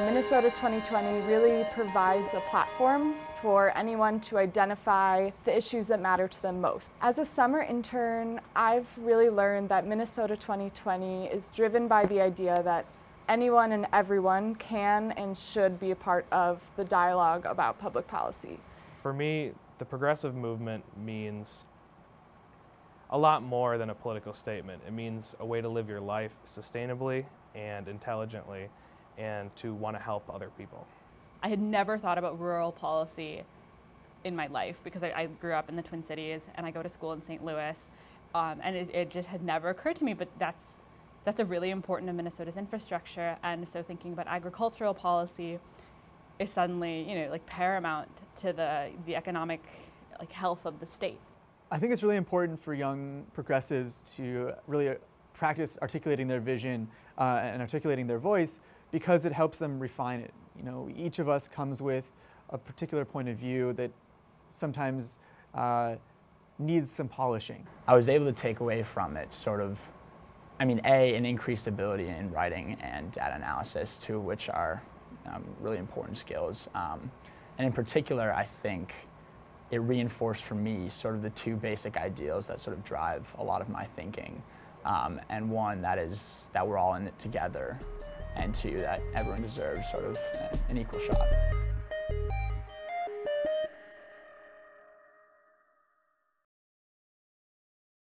Minnesota 2020 really provides a platform for anyone to identify the issues that matter to them most. As a summer intern, I've really learned that Minnesota 2020 is driven by the idea that anyone and everyone can and should be a part of the dialogue about public policy. For me, the progressive movement means a lot more than a political statement. It means a way to live your life sustainably and intelligently and to want to help other people. I had never thought about rural policy in my life because I, I grew up in the Twin Cities and I go to school in St. Louis. Um, and it, it, just had never occurred to me, but that's, that's a really important to Minnesota's infrastructure. And so thinking about agricultural policy is suddenly, you know, like paramount to the, the economic like health of the state. I think it's really important for young progressives to really practice articulating their vision uh, and articulating their voice because it helps them refine it. You know, each of us comes with a particular point of view that sometimes uh, needs some polishing. I was able to take away from it sort of, I mean, A, an increased ability in writing and data analysis, two which are um, really important skills. Um, and in particular, I think it reinforced for me sort of the two basic ideals that sort of drive a lot of my thinking. Um, and one that is that we're all in it together, and two that everyone deserves sort of an equal shot.